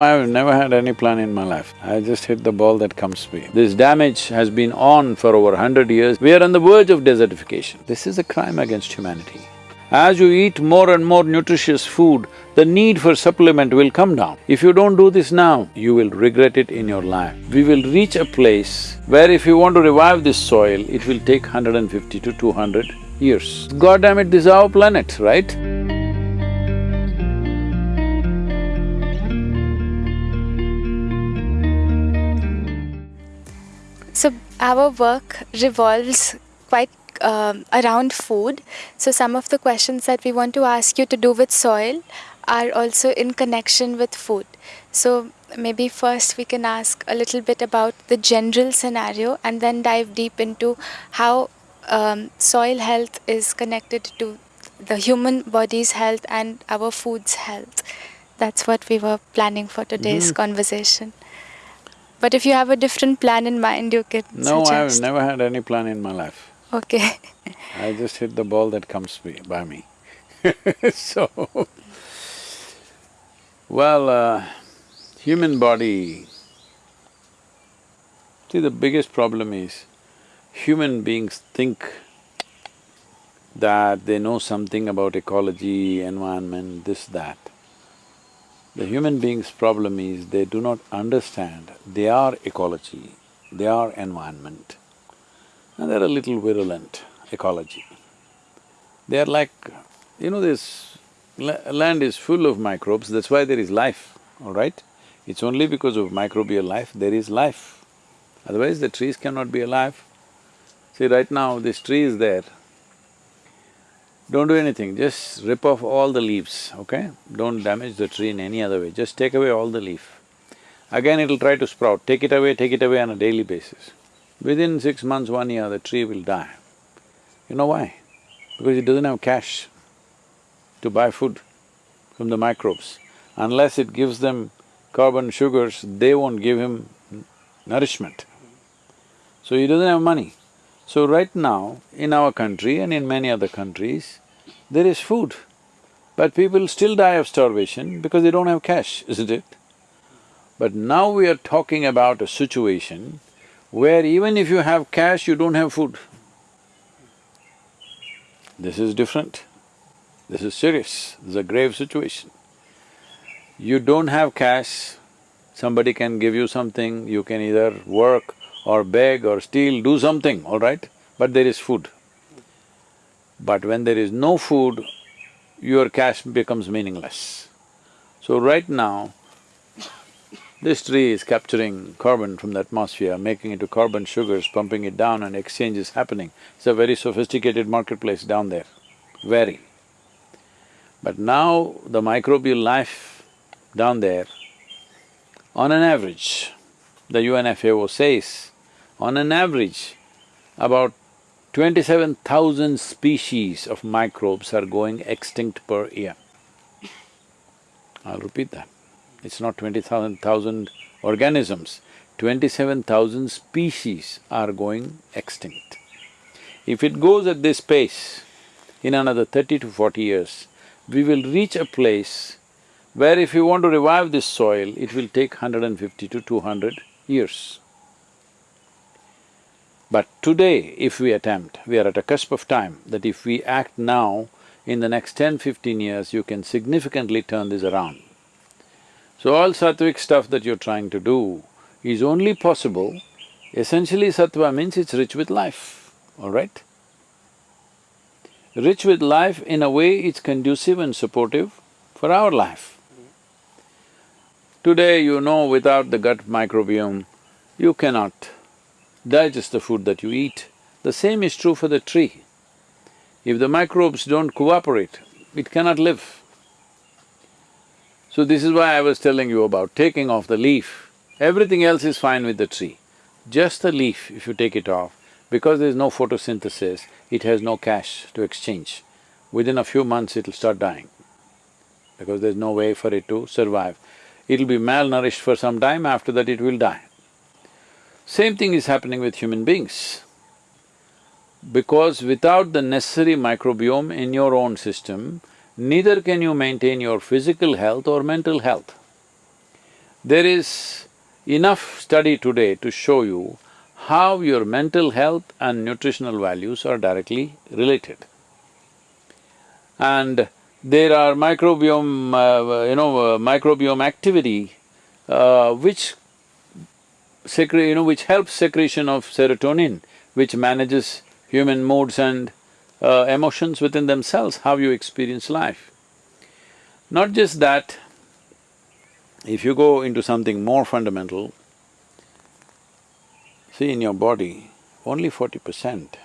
I've never had any plan in my life. I just hit the ball that comes to me. This damage has been on for over hundred years. We are on the verge of desertification. This is a crime against humanity. As you eat more and more nutritious food, the need for supplement will come down. If you don't do this now, you will regret it in your life. We will reach a place where if you want to revive this soil, it will take 150 to 200 years. God damn it, this is our planet, right? So our work revolves quite um, around food. So some of the questions that we want to ask you to do with soil are also in connection with food. So maybe first we can ask a little bit about the general scenario and then dive deep into how um, soil health is connected to the human body's health and our food's health. That's what we were planning for today's Mhm. conversation. But if you have a different plan in mind, you can No, I've never had any plan in my life. Okay. I just hit the ball that comes by me So, well, uh, human body… See, the biggest problem is, human beings think that they know something about ecology, environment, this, that. The human being's problem is they do not understand they are ecology, they are environment, and they're a little virulent, ecology. They are like, you know this la- land is full of microbes, that's why there is life, all right? It's only because of microbial life there is life, otherwise the trees cannot be alive. See, right now this tree is there, don't do anything, just rip off all the leaves, okay? Don't damage the tree in any other way, just take away all the leaf. Again it'll try to sprout, take it away, take it away on a daily basis. Within six months, one year, the tree will die. You know why? Because it doesn't have cash to buy food from the microbes. Unless it gives them carbon sugars, they won't give him nourishment. So he doesn't have money. So right now, in our country and in many other countries, there is food, but people still die of starvation because they don't have cash, isn't it? But now we are talking about a situation where even if you have cash, you don't have food. This is different. This is serious, this is a grave situation. You don't have cash, somebody can give you something, you can either work or beg or steal, do something, all right? But there is food. But when there is no food, your cash becomes meaningless. So right now, this tree is capturing carbon from the atmosphere, making it to carbon sugars, pumping it down and exchange is happening. It's a very sophisticated marketplace down there, very. But now the microbial life down there, on an average, the UNFAO says, on an average, about twenty-seven thousand species of microbes are going extinct per year. I'll repeat that. It's not twenty thousand organisms, twenty-seven thousand species are going extinct. If it goes at this pace, in another thirty to forty years, we will reach a place where if you want to revive this soil, it will take 150 to 200 years. But today, if we attempt, we are at a cusp of time that if we act now, in the next 10, 15 years, you can significantly turn this around. So all sattvic stuff that you're trying to do is only possible, essentially sattva means it's rich with life, all right? Rich with life in a way it's conducive and supportive for our life. Today, you know, without the gut microbiome, you cannot digest the food that you eat. The same is true for the tree. If the microbes don't cooperate, it cannot live. So this is why I was telling you about taking off the leaf. Everything else is fine with the tree. Just the leaf, if you take it off, because there's no photosynthesis, it has no cash to exchange. Within a few months, it'll start dying because there's no way for it to survive. It'll be malnourished for some time, after that it will die. Same thing is happening with human beings. Because without the necessary microbiome in your own system, neither can you maintain your physical health or mental health. There is enough study today to show you how your mental health and nutritional values are directly related. And there are microbiome, uh, you know, uh, microbiome activity uh, which secre- you know, which helps secretion of serotonin, which manages human moods and uh, emotions within themselves, how you experience life. Not just that, if you go into something more fundamental, see in your body, only forty percent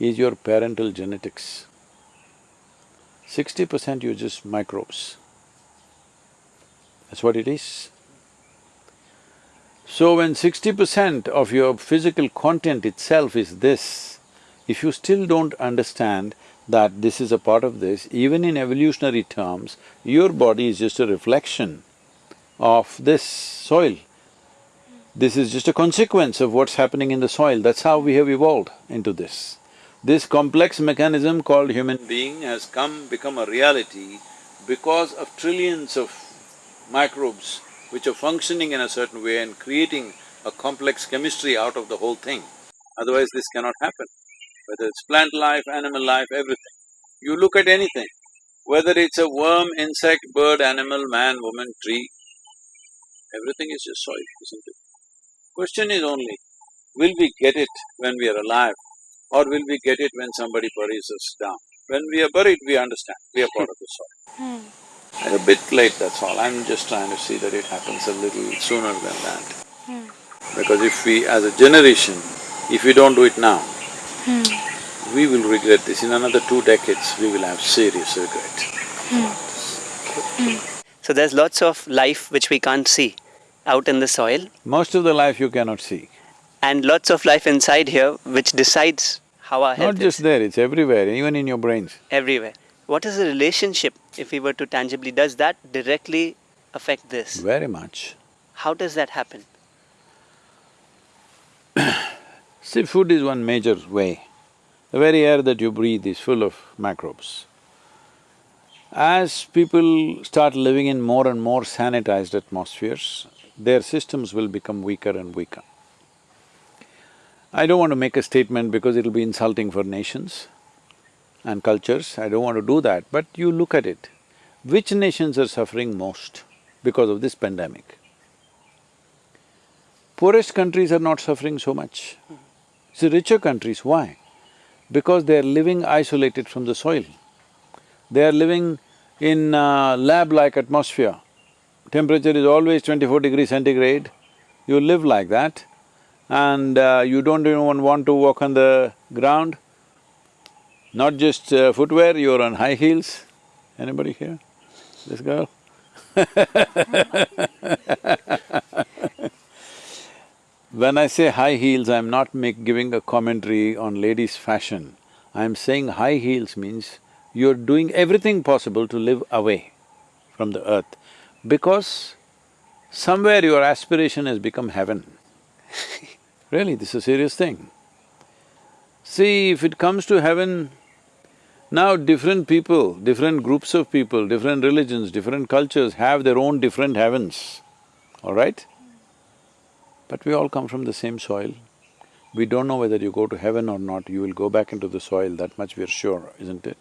is your parental genetics. Sixty percent you're just microbes. That's what it is. So when sixty percent of your physical content itself is this, if you still don't understand that this is a part of this, even in evolutionary terms, your body is just a reflection of this soil. This is just a consequence of what's happening in the soil, that's how we have evolved into this. This complex mechanism called human being has come, become a reality because of trillions of microbes which are functioning in a certain way and creating a complex chemistry out of the whole thing. Otherwise this cannot happen, whether it's plant life, animal life, everything. You look at anything, whether it's a worm, insect, bird, animal, man, woman, tree, everything is just soil, isn't it? Question is only, will we get it when we are alive or will we get it when somebody buries us down? When we are buried, we understand, we are part of the soil. Hmm. A bit late, that's all. I'm just trying to see that it happens a little sooner than that. Hmm. Because if we, as a generation, if we don't do it now, hmm. we will regret this. In another two decades, we will have serious regret. Hmm. So there's lots of life which we can't see out in the soil Most of the life you cannot see. and lots of life inside here which decides how our health Not just is there, it's everywhere, even in your brains. everywhere. What is the relationship if we were to tangibly, does that directly affect this? Very much. How does that happen? See, food is one major way. The very air that you breathe is full of microbes. As people start living in more and more sanitized atmospheres, their systems will become weaker and weaker. I don't want to make a statement because it'll be insulting for nations and cultures, I don't want to do that, but you look at it. Which nations are suffering most because of this pandemic? Poorest countries are not suffering so much. It's the richer countries, why? Because they are living isolated from the soil. They are living in lab-like atmosphere. Temperature is always twenty-four degrees centigrade, you live like that and uh, you don't even want to walk on the ground. Not just uh, footwear, you're on high heels. Anybody here? This girl? When I say high heels, I'm not make… giving a commentary on ladies' fashion. I'm saying high heels means you're doing everything possible to live away from the earth because somewhere your aspiration has become heaven. really, this is a serious thing. See, if it comes to heaven, now different people, different groups of people, different religions, different cultures have their own different heavens, all right? But we all come from the same soil. We don't know whether you go to heaven or not, you will go back into the soil, that much we are sure, isn't it?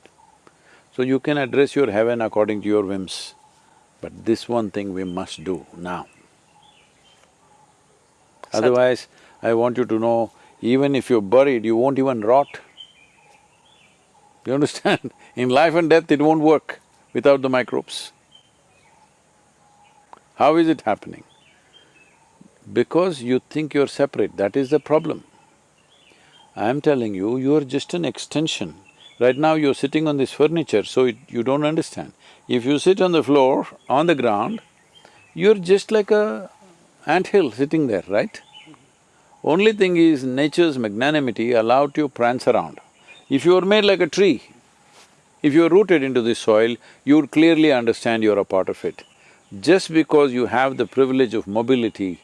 So you can address your heaven according to your whims, but this one thing we must do now. Otherwise, I want you to know, even if you're buried, you won't even rot. You understand? In life and death, it won't work without the microbes. How is it happening? Because you think you're separate, that is the problem. I'm telling you, you're just an extension. Right now you're sitting on this furniture, so it, you don't understand. If you sit on the floor, on the ground, you're just like a anthill sitting there, right? Only thing is, nature's magnanimity allowed you to prance around. If you were made like a tree, if you're rooted into this soil, you would clearly understand you're a part of it. Just because you have the privilege of mobility,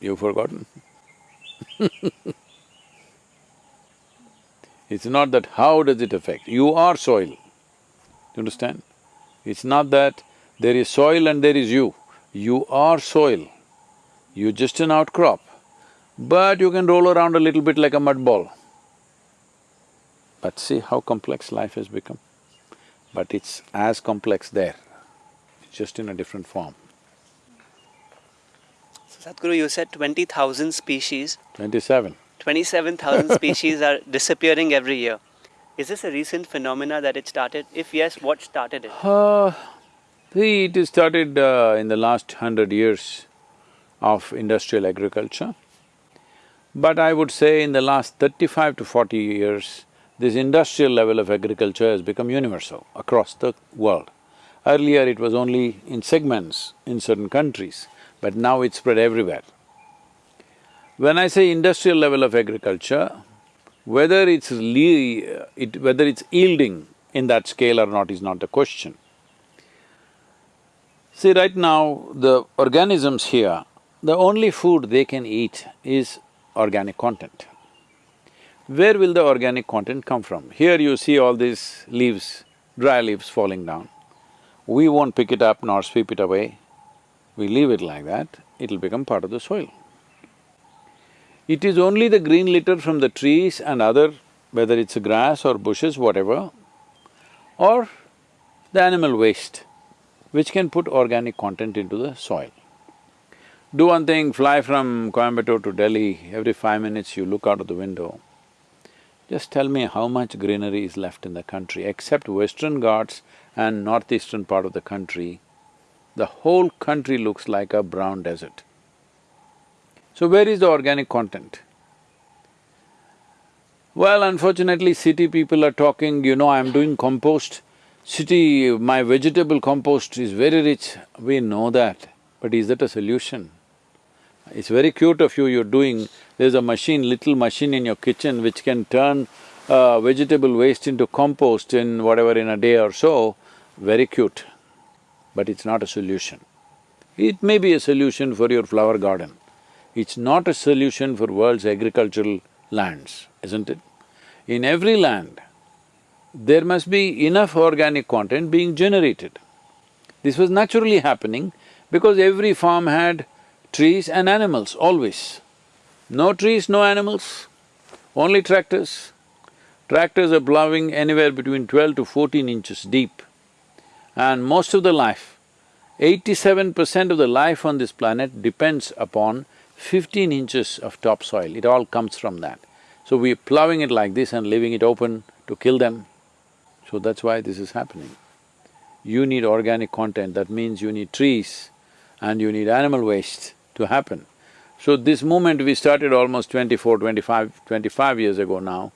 you've forgotten. It's not that how does it affect, you are soil, you understand? It's not that There is soil and there is you. You are soil. You're just an outcrop, but you can roll around a little bit like a mud ball. But see how complex life has become. But it's as complex there, just in a different form. So Sadhguru, you said twenty thousand species, Twenty-seven. twenty-seven thousand species are disappearing every year. Is this a recent phenomena that it started? If yes, what started it? Uh, see, it is started uh, in the last hundred years of industrial agriculture. But I would say in the last thirty-five to forty years, this industrial level of agriculture has become universal across the world. Earlier it was only in segments in certain countries, but now it's spread everywhere. When I say industrial level of agriculture, whether it's it, whether it's yielding in that scale or not is not the question. See, right now, the organisms here, the only food they can eat is organic content. Where will the organic content come from? Here you see all these leaves, dry leaves falling down. We won't pick it up nor sweep it away. We leave it like that, it'll become part of the soil. It is only the green litter from the trees and other, whether it's grass or bushes, whatever, or the animal waste, which can put organic content into the soil. Do one thing, fly from Coimbatore to Delhi, every five minutes you look out of the window. Just tell me how much greenery is left in the country, except Western Ghats and northeastern part of the country, the whole country looks like a brown desert. So where is the organic content? Well, unfortunately, city people are talking, you know, I'm doing compost. City, my vegetable compost is very rich. We know that, but is that a solution? It's very cute of you, you're doing, there's a machine, little machine in your kitchen which can turn uh, vegetable waste into compost in whatever, in a day or so, very cute, but it's not a solution. It may be a solution for your flower garden. It's not a solution for world's agricultural lands, isn't it? In every land, there must be enough organic content being generated. This was naturally happening because every farm had trees and animals, always. No trees, no animals, only tractors. Tractors are plowing anywhere between twelve to fourteen inches deep. And most of the life, eighty-seven percent of the life on this planet depends upon fifteen inches of topsoil, it all comes from that. So we're plowing it like this and leaving it open to kill them. So that's why this is happening. You need organic content, that means you need trees and you need animal waste to happen. So this movement we started almost 24, 25, 25 years ago now,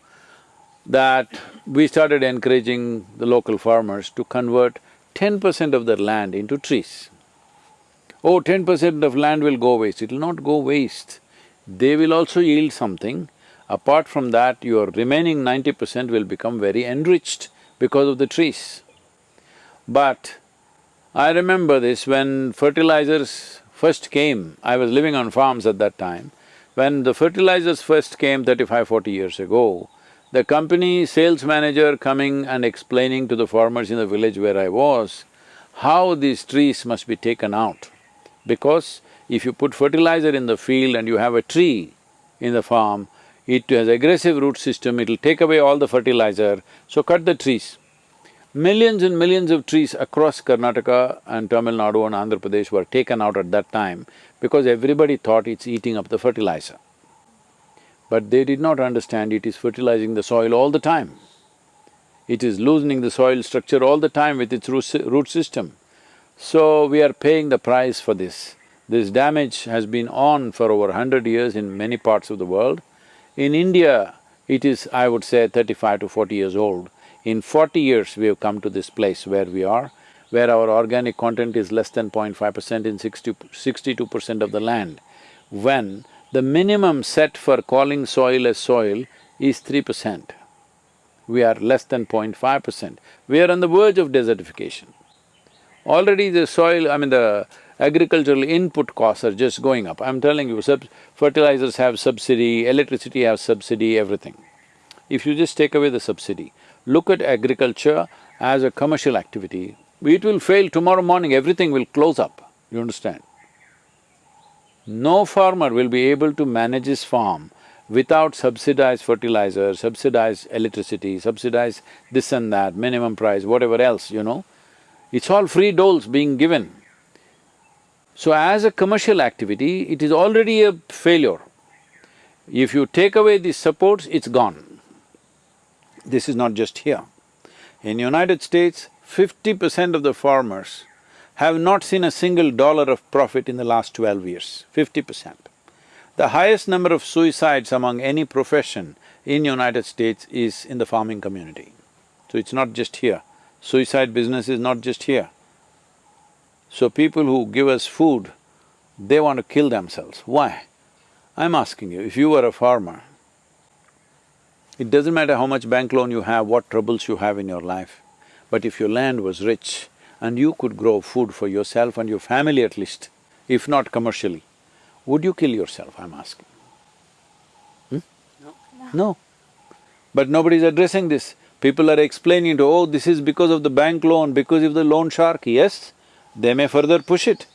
that we started encouraging the local farmers to convert ten percent of their land into trees. Oh, ten percent of land will go waste, it'll not go waste. They will also yield something Apart from that, your remaining ninety percent will become very enriched because of the trees. But I remember this when fertilizers first came, I was living on farms at that time, when the fertilizers first came 35, 40 years ago, the company sales manager coming and explaining to the farmers in the village where I was, how these trees must be taken out. Because if you put fertilizer in the field and you have a tree in the farm, it has aggressive root system, it'll take away all the fertilizer, so cut the trees. Millions and millions of trees across Karnataka and Tamil Nadu and Andhra Pradesh were taken out at that time because everybody thought it's eating up the fertilizer. But they did not understand it is fertilizing the soil all the time. It is loosening the soil structure all the time with its root system. So we are paying the price for this. This damage has been on for over hundred years in many parts of the world in India, it is, I would say, thirty-five to forty years old. In forty years, we have come to this place where we are, where our organic content is less than 0.5 percent in 62 percent of the land, when the minimum set for calling soil as soil is three percent. We are less than 0.5 percent. We are on the verge of desertification. Already the soil, I mean the agricultural input costs are just going up. I'm telling you, fertilizers have subsidy, electricity has subsidy, everything. If you just take away the subsidy, look at agriculture as a commercial activity, it will fail tomorrow morning, everything will close up, you understand? No farmer will be able to manage his farm without subsidized fertilizer, subsidized electricity, subsidized this and that, minimum price, whatever else, you know. It's all free doles being given. So as a commercial activity, it is already a failure. If you take away these supports, it's gone. This is not just here. In United States, fifty percent of the farmers have not seen a single dollar of profit in the last twelve years, fifty percent. The highest number of suicides among any profession in United States is in the farming community. So it's not just here. Suicide business is not just here. So people who give us food, they want to kill themselves. Why? I'm asking you, if you were a farmer, it doesn't matter how much bank loan you have, what troubles you have in your life, but if your land was rich and you could grow food for yourself and your family at least, if not commercially, would you kill yourself, I'm asking? Hmm? No. No. But nobody's addressing this. People are explaining to, oh, this is because of the bank loan, because of the loan shark. Yes, they may further push it.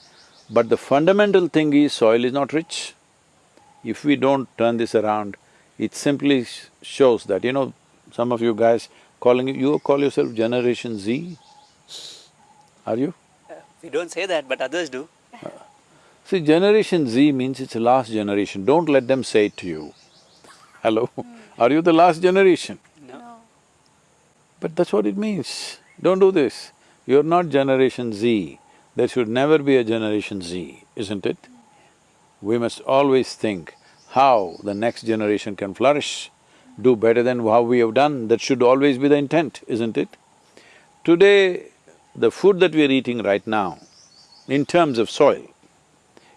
But the fundamental thing is soil is not rich. If we don't turn this around, it simply shows that, you know, some of you guys calling… you call yourself Generation Z? Are you? Uh, we don't say that, but others do. See, Generation Z means it's the last generation, don't let them say it to you. Hello? Are you the last generation? No. But that's what it means. Don't do this. You're not Generation Z. There should never be a Generation Z, isn't it? We must always think how the next generation can flourish, do better than how we have done, that should always be the intent, isn't it? Today, the food that we are eating right now, in terms of soil,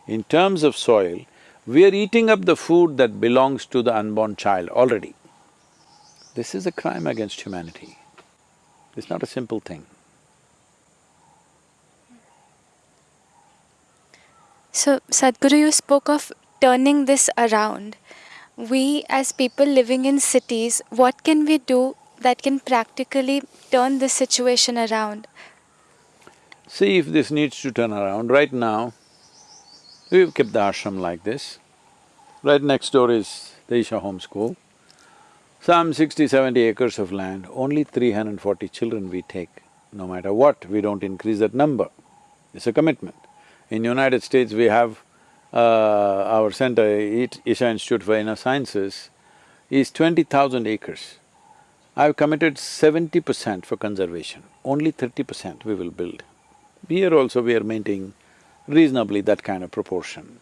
in terms of soil, we are eating up the food that belongs to the unborn child already. This is a crime against humanity. It's not a simple thing. So, Sadhguru, you spoke of turning this around. We as people living in cities, what can we do that can practically turn this situation around? See if this needs to turn around. Right now, We've kept the ashram like this. Right next door is the Isha Home School. Some sixty, seventy acres of land, only three hundred and forty children we take. No matter what, we don't increase that number. It's a commitment. In United States, we have uh, our center, Isha Institute for Inner Sciences, is twenty thousand acres. I've committed seventy percent for conservation, only thirty percent we will build. Here also we are maintaining reasonably that kind of proportion.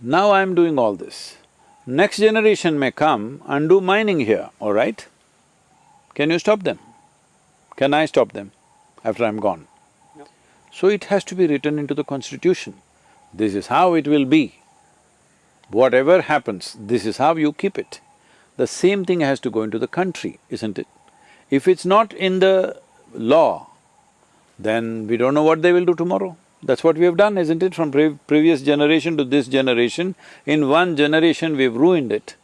Now I'm doing all this. Next generation may come and do mining here, all right? Can you stop them? Can I stop them after I'm gone? No. So it has to be written into the constitution. This is how it will be. Whatever happens, this is how you keep it. The same thing has to go into the country, isn't it? If it's not in the law, then we don't know what they will do tomorrow. That's what we have done, isn't it? From pre previous generation to this generation, in one generation we've ruined it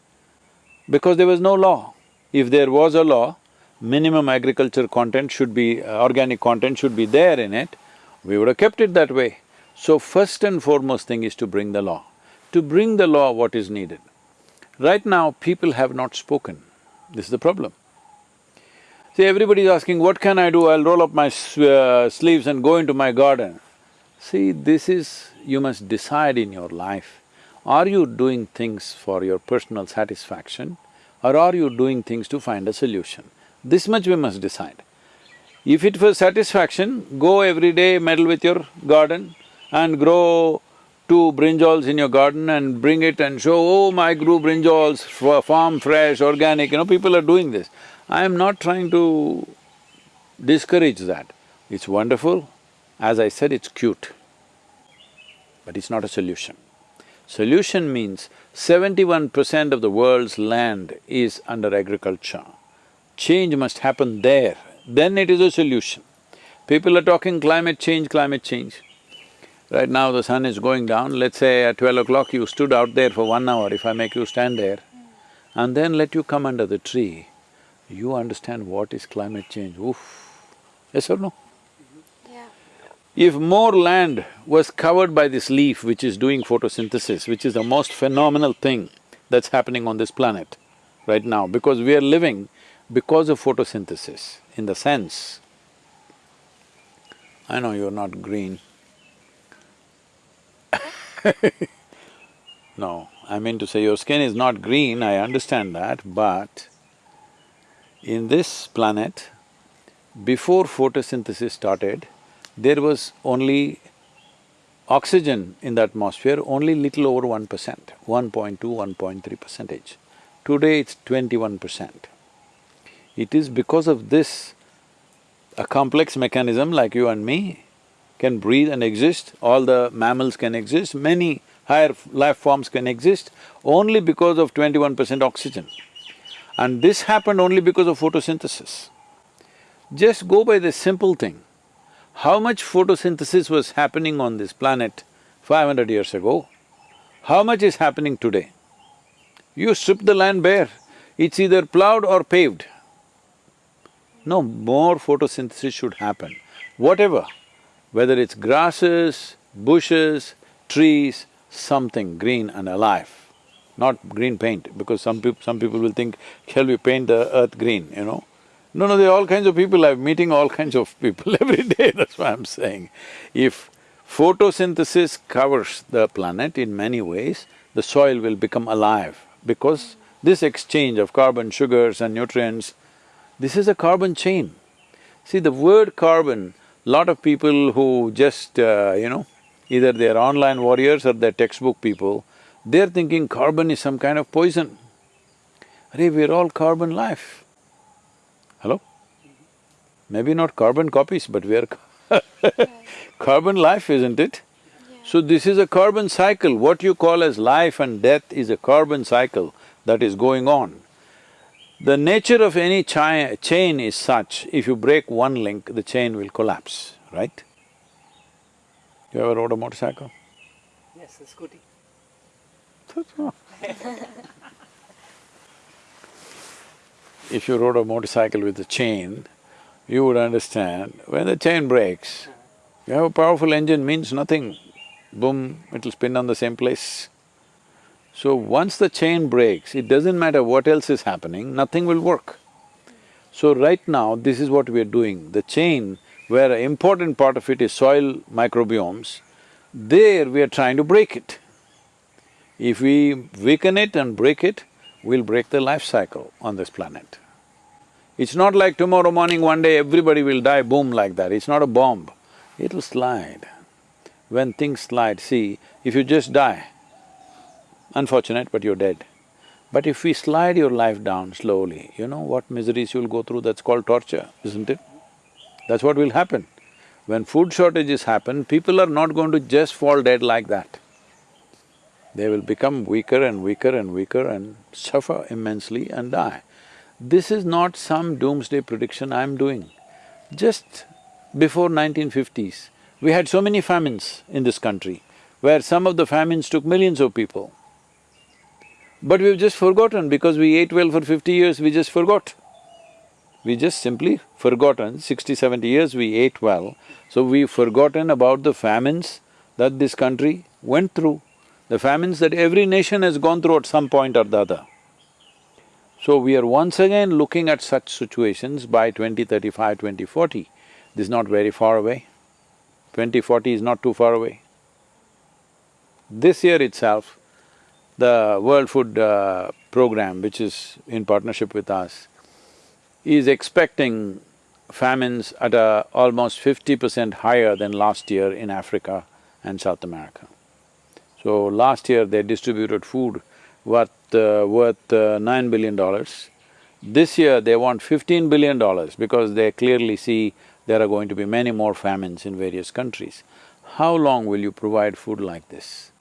because there was no law. If there was a law, minimum agriculture content should be… Uh, organic content should be there in it, we would have kept it that way. So first and foremost thing is to bring the law. To bring the law, what is needed? Right now, people have not spoken. This is the problem. See, everybody is asking, what can I do? I'll roll up my uh, sleeves and go into my garden. See, this is… you must decide in your life, are you doing things for your personal satisfaction or are you doing things to find a solution? This much we must decide. If it was satisfaction, go every day meddle with your garden and grow two brinjals in your garden and bring it and show, oh, my grew brinjals, farm fresh, organic, you know, people are doing this. I am not trying to discourage that. It's wonderful, as I said, it's cute, but it's not a solution. Solution means seventy-one percent of the world's land is under agriculture. Change must happen there, then it is a solution. People are talking climate change, climate change. Right now the sun is going down, let's say at twelve o'clock you stood out there for one hour, if I make you stand there, and then let you come under the tree, you understand what is climate change, oof, Yes or no? Yeah. If more land was covered by this leaf which is doing photosynthesis, which is the most phenomenal thing that's happening on this planet right now, because we are living because of photosynthesis, in the sense, I know you're not green No, I mean to say your skin is not green, I understand that, but in this planet, before photosynthesis started, there was only oxygen in the atmosphere only little over one percent, 1.2, 1.3 percentage. Today it's twenty-one percent. It is because of this, a complex mechanism like you and me can breathe and exist, all the mammals can exist, many higher life forms can exist only because of twenty-one percent oxygen. And this happened only because of photosynthesis. Just go by the simple thing. How much photosynthesis was happening on this planet five hundred years ago? How much is happening today? You strip the land bare, it's either plowed or paved. No, more photosynthesis should happen. Whatever, whether it's grasses, bushes, trees, something green and alive, not green paint, because some people… some people will think, shall we paint the earth green, you know? No, no, there are all kinds of people, I'm meeting all kinds of people every day, that's why I'm saying. If photosynthesis covers the planet in many ways, the soil will become alive because this exchange of carbon, sugars and nutrients, this is a carbon chain. See, the word carbon, lot of people who just, uh, you know, either they're online warriors or they're textbook people, they're thinking carbon is some kind of poison. Hey, we're all carbon life. Hello? Maybe not carbon copies, but we are carbon life, isn't it? So this is a carbon cycle, what you call as life and death is a carbon cycle that is going on. The nature of any chi chain is such, if you break one link, the chain will collapse, right? You ever rode a motorcycle? Yes, a scooty. if you rode a motorcycle with a chain, you would understand, when the chain breaks, you have a powerful engine means nothing, boom, it'll spin on the same place. So once the chain breaks, it doesn't matter what else is happening, nothing will work. So right now, this is what we are doing. The chain where an important part of it is soil microbiomes, there we are trying to break it. If we weaken it and break it, we'll break the life cycle on this planet. It's not like tomorrow morning, one day everybody will die, boom, like that, it's not a bomb. It'll slide. When things slide, see, if you just die, unfortunate but you're dead. But if we slide your life down slowly, you know what miseries you'll go through, that's called torture, isn't it? That's what will happen. When food shortages happen, people are not going to just fall dead like that. They will become weaker and weaker and weaker and suffer immensely and die. This is not some doomsday prediction I'm doing. Just before 1950s, we had so many famines in this country, where some of the famines took millions of people. But we've just forgotten because we ate well for fifty years, we just forgot. We just simply forgotten, sixty, seventy years we ate well, so we've forgotten about the famines that this country went through, the famines that every nation has gone through at some point or the other. So we are once again looking at such situations by 2035, 2040. This is not very far away. 2040 is not too far away. This year itself, the World Food uh, Program, which is in partnership with us, is expecting famines at a almost fifty percent higher than last year in Africa and South America. So last year they distributed food worth… Uh, worth uh, nine billion dollars. This year they want fifteen billion dollars because they clearly see there are going to be many more famines in various countries. How long will you provide food like this?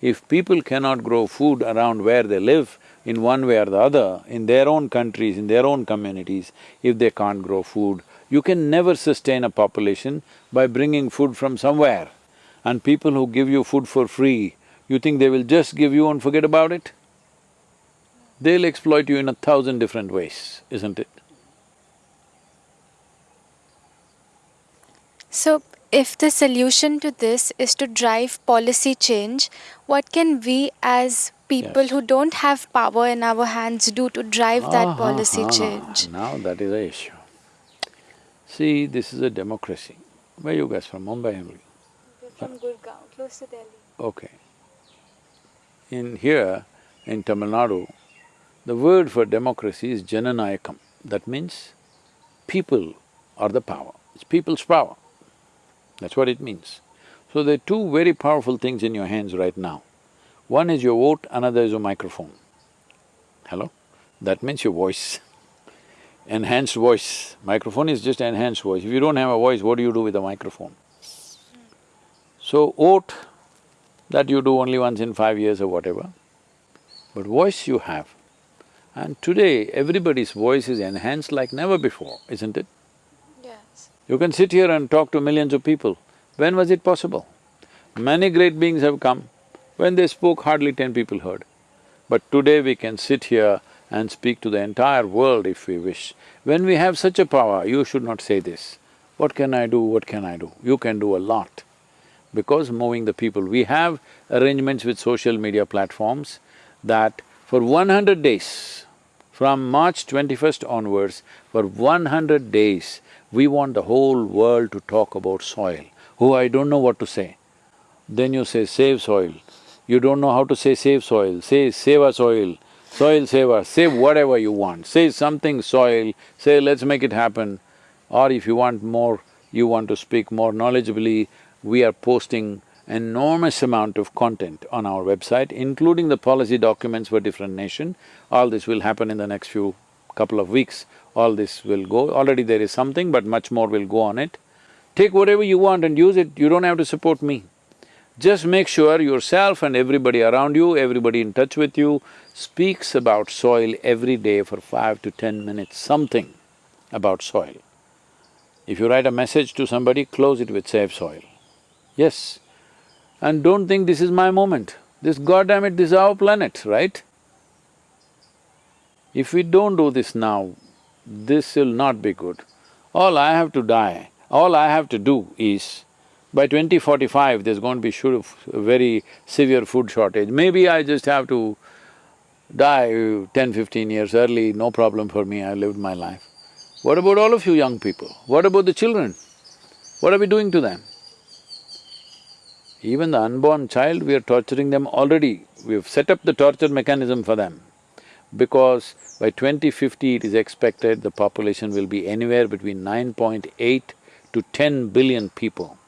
If people cannot grow food around where they live, in one way or the other, in their own countries, in their own communities, if they can't grow food, you can never sustain a population by bringing food from somewhere. And people who give you food for free, you think they will just give you and forget about it? They'll exploit you in a thousand different ways, isn't it? So, if the solution to this is to drive policy change, what can we as people Yes. who don't have power in our hands do to drive that Ah, policy ah, change? Now that is the issue. See, this is a democracy. Where you guys from? Mumbai only? From Gurgaon, close to Delhi. Okay. In here, in Tamil Nadu, the word for democracy is Jananayakam. That means people are the power, it's people's power. That's what it means. So there are two very powerful things in your hands right now. One is your vote, another is your microphone. Hello? That means your voice. Enhanced voice. Microphone is just enhanced voice. If you don't have a voice, what do you do with a microphone? So vote, that you do only once in five years or whatever, but voice you have. And today, everybody's voice is enhanced like never before, isn't it? You can sit here and talk to millions of people. When was it possible? Many great beings have come. When they spoke, hardly ten people heard. But today we can sit here and speak to the entire world if we wish. When we have such a power, you should not say this, what can I do, what can I do? You can do a lot because moving the people. We have arrangements with social media platforms that for one hundred days, from March twenty-first onwards, for one hundred days, we want the whole world to talk about soil. Oh, I don't know what to say. Then you say, save soil. You don't know how to say save soil, say save our soil, soil save us, say whatever you want, say something soil, say let's make it happen. Or if you want more, you want to speak more knowledgeably, we are posting enormous amount of content on our website, including the policy documents for different nation. All this will happen in the next few couple of weeks, all this will go. Already there is something, but much more will go on it. Take whatever you want and use it, you don't have to support me. Just make sure yourself and everybody around you, everybody in touch with you, speaks about soil every day for five to ten minutes, something about soil. If you write a message to somebody, close it with save soil. Yes. And don't think this is my moment. This goddamn it, this is our planet, right? If we don't do this now, this will not be good. All I have to die, all I have to do is, by 2045, there's going to be should, very severe food shortage. Maybe I just have to die 10, 15 years early, no problem for me, I lived my life. What about all of you young people? What about the children? What are we doing to them? Even the unborn child, we are torturing them already. We've set up the torture mechanism for them. Because by 2050, it is expected the population will be anywhere between 9.8 to 10 billion people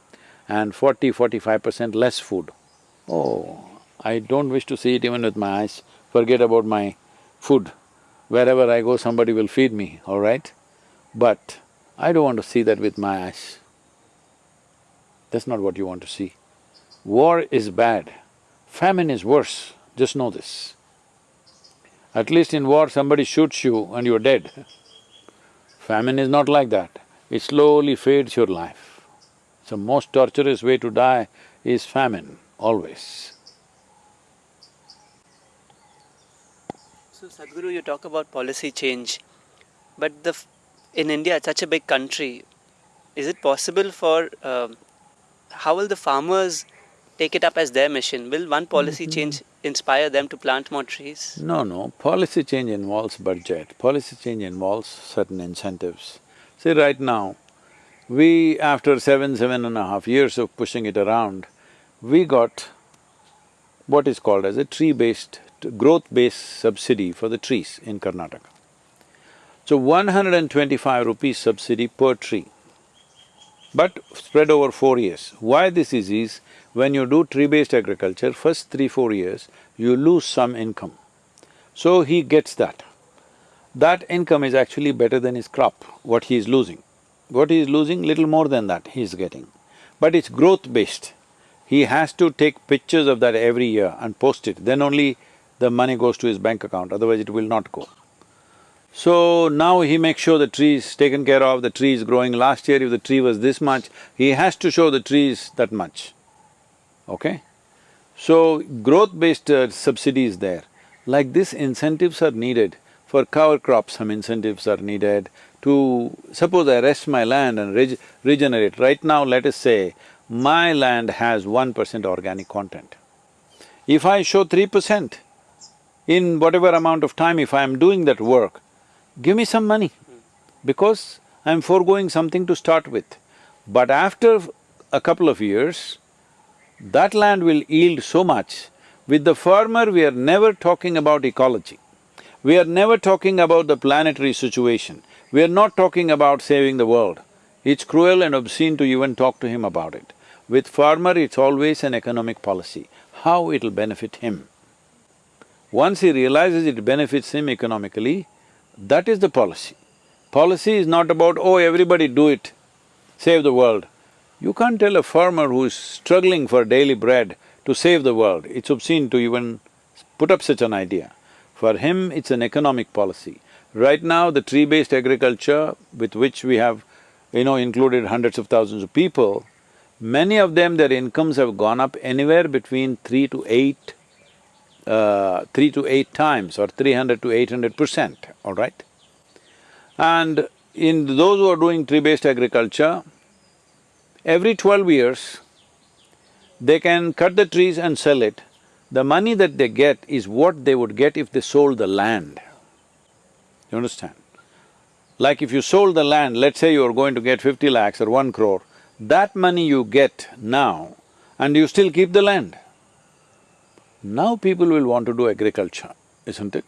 and 40 45 percent less food. Oh, I don't wish to see it even with my eyes, forget about my food. Wherever I go, somebody will feed me, all right? But I don't want to see that with my eyes. That's not what you want to see. War is bad, famine is worse, just know this. At least in war, somebody shoots you and you're dead. Famine is not like that, it slowly fades your life. So most torturous way to die is famine, always. So Sadhguru, you talk about policy change, but the f- in India, it's such a big country. Is it possible for um, how will the farmers take it up as their mission? Will one policy change inspire them to plant more trees? No, no, policy change involves budget, policy change involves certain incentives. See, right now, we, after seven, seven and a half years of pushing it around, we got what is called as a tree-based, growth-based subsidy for the trees in Karnataka. So, one hundred and twenty-five rupees subsidy per tree, but spread over four years. Why this is, is when you do tree-based agriculture, first three, four years, you lose some income. So he gets that. That income is actually better than his crop, what he is losing. What he is losing, little more than that he is getting. But it's growth-based. He has to take pictures of that every year and post it, then only the money goes to his bank account, otherwise it will not go. So now he makes sure the tree is taken care of, the tree is growing. Last year if the tree was this much, he has to show the tree is that much, okay? So growth-based uh, subsidy is there. Like this, incentives are needed. For cover crops, some incentives are needed. to… suppose I rest my land and reg regenerate, right now let us say my land has one percent organic content. If I show three percent, in whatever amount of time if I am doing that work, give me some money, because I'm foregoing something to start with. But after a couple of years, that land will yield so much. With the farmer, we are never talking about ecology. We are never talking about the planetary situation. We are not talking about saving the world. It's cruel and obscene to even talk to him about it. With farmer, it's always an economic policy, how it'll benefit him. Once he realizes it benefits him economically, that is the policy. Policy is not about, oh, everybody do it, save the world. You can't tell a farmer who is struggling for daily bread to save the world. It's obscene to even put up such an idea. For him, it's an economic policy. Right now, the tree-based agriculture with which we have, you know, included hundreds of thousands of people, many of them, their incomes have gone up anywhere between three to eight, uh, three to eight times or three hundred to eight hundred percent, all right? And in those who are doing tree-based agriculture, every twelve years, they can cut the trees and sell it. The money that they get is what they would get if they sold the land. You understand? Like if you sold the land, let's say you are going to get fifty lakhs or one crore, that money you get now and you still keep the land. Now people will want to do agriculture, isn't it?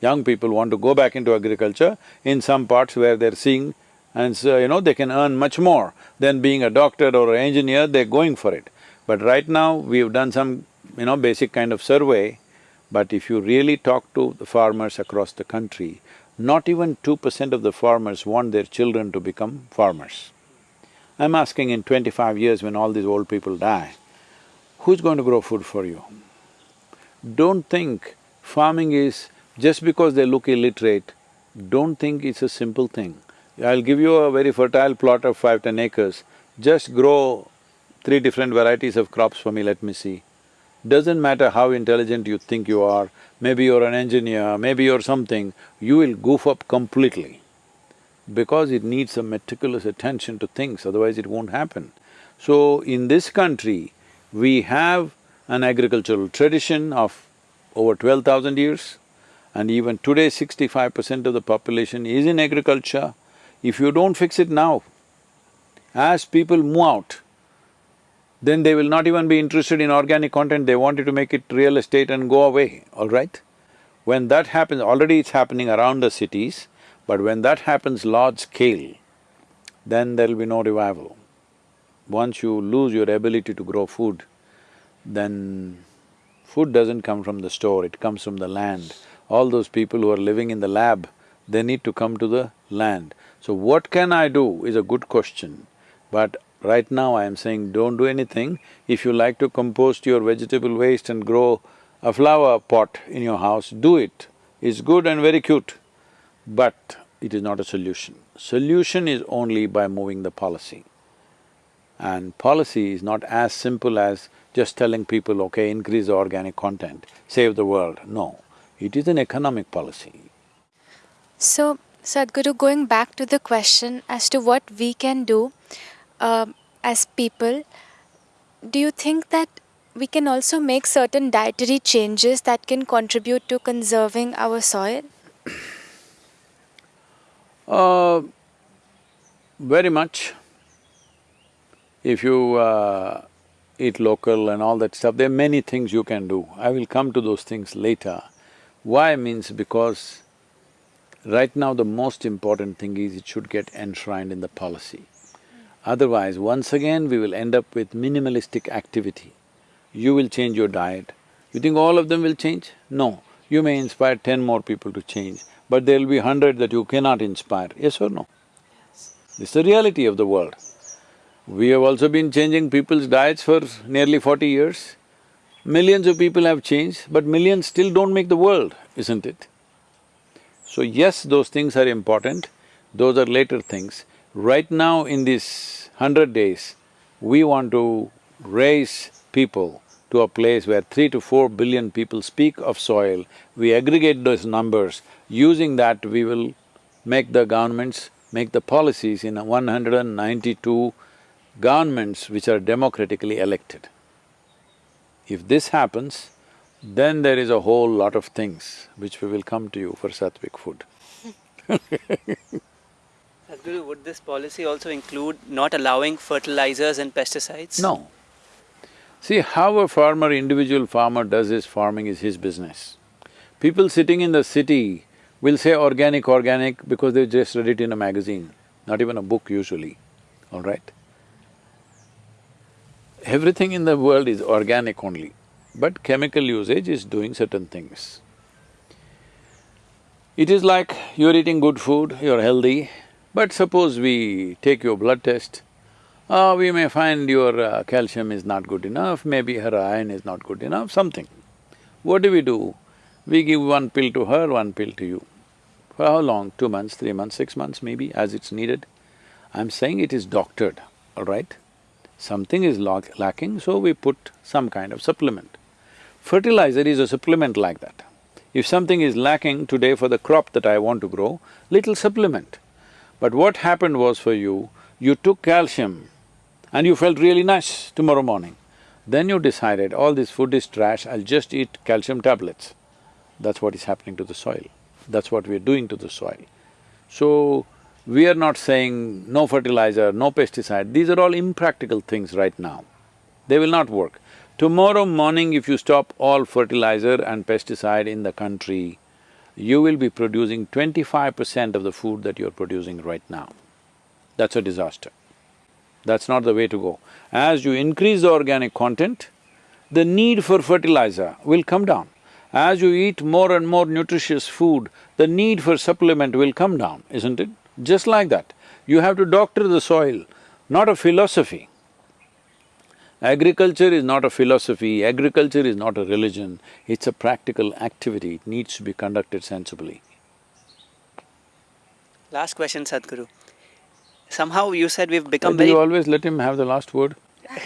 Young people want to go back into agriculture in some parts where they're seeing and so, you know, they can earn much more than being a doctor or an engineer, they're going for it. But right now, we've done some, you know, basic kind of survey, but if you really talk to the farmers across the country, not even two percent of the farmers want their children to become farmers. I'm asking in twenty-five years when all these old people die, who's going to grow food for you? Don't think farming is… just because they look illiterate, don't think it's a simple thing. I'll give you a very fertile plot of five, ten acres, just grow three different varieties of crops for me, let me see. Doesn't matter how intelligent you think you are, maybe you're an engineer, maybe you're something, you will goof up completely. Because it needs some meticulous attention to things, otherwise it won't happen. So, in this country, we have an agricultural tradition of over twelve thousand years, and even today sixty-five percent of the population is in agriculture, if you don't fix it now, as people move out, then they will not even be interested in organic content, they wanted to make it real estate and go away, all right? When that happens, already it's happening around the cities, but when that happens large scale, then there'll be no revival. Once you lose your ability to grow food, then food doesn't come from the store, it comes from the land. All those people who are living in the lab, they need to come to the land. So what can I do is a good question, but right now I am saying don't do anything. If you like to compost your vegetable waste and grow a flower pot in your house, do it. It's good and very cute, but it is not a solution. Solution is only by moving the policy. And policy is not as simple as just telling people, okay, increase the organic content, save the world. No, it is an economic policy. So, Sadhguru, going back to the question as to what we can do uh, as people, do you think that we can also make certain dietary changes that can contribute to conserving our soil? Uh, very much. If you uh, eat local and all that stuff, there are many things you can do. I will come to those things later. Why means because Right now, the most important thing is it should get enshrined in the policy. Otherwise, once again, we will end up with minimalistic activity. You will change your diet. You think all of them will change? No. You may inspire ten more people to change, but there'll be hundred that you cannot inspire, yes or no? Yes. It's the reality of the world. We have also been changing people's diets for nearly forty years. Millions of people have changed, but millions still don't make the world, isn't it? So yes, those things are important, those are later things. Right now in these hundred days, we want to raise people to a place where three to four billion people speak of soil, we aggregate those numbers, using that we will make the governments, make the policies in one hundred and ninety-two governments which are democratically elected. If this happens, then there is a whole lot of things which we will come to you for Sattvic food. Sadhguru, would this policy also include not allowing fertilizers and pesticides? No. See, how a farmer, individual farmer does his farming is his business. People sitting in the city will say organic, organic because they just read it in a magazine, not even a book usually, all right? Everything in the world is organic only, but chemical usage is doing certain things. It is like you're eating good food, you're healthy, but suppose we take your blood test, uh, we may find your uh, calcium is not good enough, maybe her iron is not good enough, something. What do we do? We give one pill to her, one pill to you. For how long? Two months, three months, six months maybe, as it's needed. I'm saying it is doctored, all right? Something is lacking, so we put some kind of supplement. Fertilizer is a supplement like that. If something is lacking today for the crop that I want to grow, little supplement. But what happened was for you, you took calcium and you felt really nice tomorrow morning. Then you decided, all this food is trash, I'll just eat calcium tablets. That's what is happening to the soil. That's what we're doing to the soil. So, we are not saying no fertilizer, no pesticide, these are all impractical things right now. They will not work. Tomorrow morning if you stop all fertilizer and pesticide in the country, you will be producing twenty-five percent of the food that you're producing right now. That's a disaster. That's not the way to go. As you increase the organic content, the need for fertilizer will come down. As you eat more and more nutritious food, the need for supplement will come down, isn't it? Just like that, you have to doctor the soil, not a philosophy. Agriculture is not a philosophy, agriculture is not a religion, it's a practical activity, it needs to be conducted sensibly. Last question, Sadhguru. Somehow you said we've become Do very… you always let him have the last word?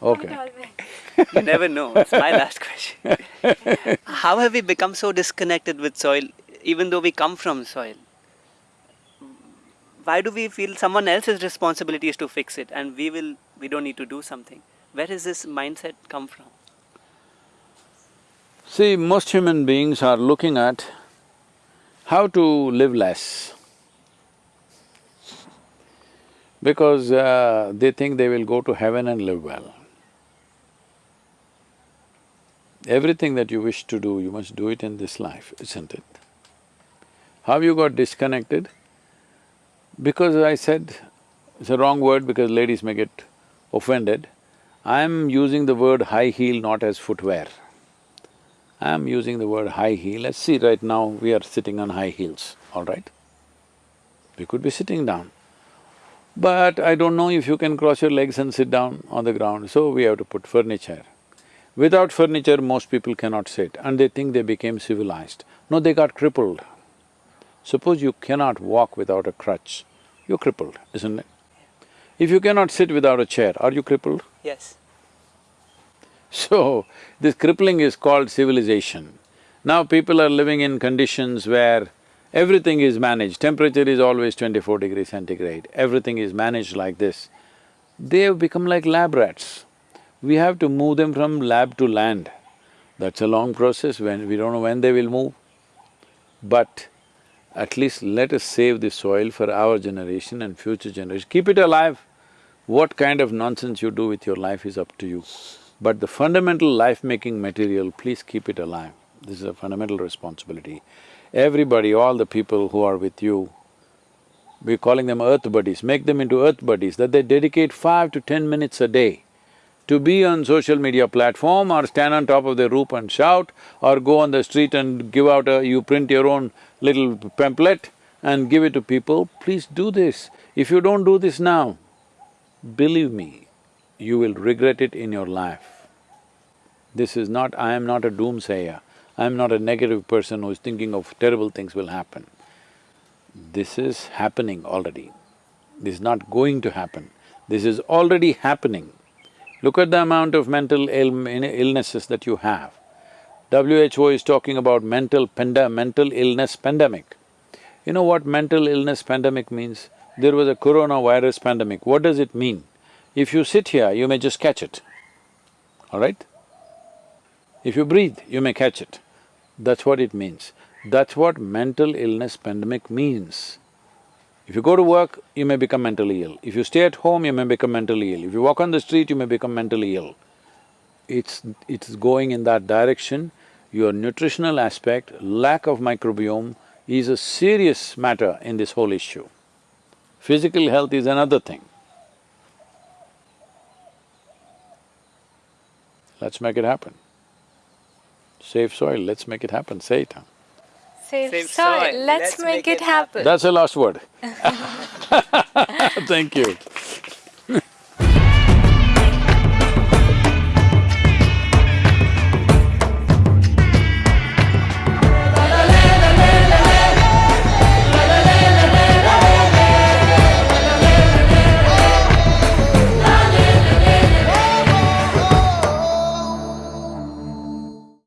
Okay. You never know, it's my last question. How have we become so disconnected with soil, even though we come from soil? Why do we feel someone else's responsibility is to fix it and we will… we don't need to do something? Where does this mindset come from? See, most human beings are looking at how to live less. Because uh, they think they will go to heaven and live well. Everything that you wish to do, you must do it in this life, isn't it? How you got disconnected? Because I said, it's a wrong word because ladies may get offended, I'm using the word high heel not as footwear. I'm using the word high heel, let's see right now we are sitting on high heels, all right? We could be sitting down. But I don't know if you can cross your legs and sit down on the ground, so we have to put furniture. Without furniture, most people cannot sit and they think they became civilized. No, they got crippled. Suppose you cannot walk without a crutch, you're crippled, isn't it? If you cannot sit without a chair, are you crippled? Yes. So, this crippling is called civilization. Now people are living in conditions where everything is managed, temperature is always twenty-four degrees centigrade, everything is managed like this. They have become like lab rats we have to move them from lab to land. That's a long process when… we don't know when they will move. But at least let us save the soil for our generation and future generations. Keep it alive. What kind of nonsense you do with your life is up to you. But the fundamental life-making material, please keep it alive. This is a fundamental responsibility. Everybody, all the people who are with you, we're calling them earth buddies, make them into earth buddies, that they dedicate five to ten minutes a day to be on social media platform or stand on top of the roof and shout or go on the street and give out a… you print your own little pamphlet and give it to people, please do this. If you don't do this now, believe me, you will regret it in your life. This is not… I am not a doomsayer, I am not a negative person who is thinking of terrible things will happen. This is happening already. This is not going to happen. This is already happening. Look at the amount of mental Ill illnesses that you have. WHO is talking about mental panda mental illness pandemic. You know what mental illness pandemic means? There was a coronavirus pandemic. What does it mean? If you sit here, you may just catch it, all right? If you breathe, you may catch it. That's what it means. That's what mental illness pandemic means. If you go to work, you may become mentally ill. If you stay at home, you may become mentally ill. If you walk on the street, you may become mentally ill. It's… it's going in that direction. Your nutritional aspect, lack of microbiome is a serious matter in this whole issue. Physical health is another thing. Let's make it happen. Save soil, let's make it happen, say it. huh? Save, Save soil. soil. Let's, make, it happen. That's the last word. Thank you.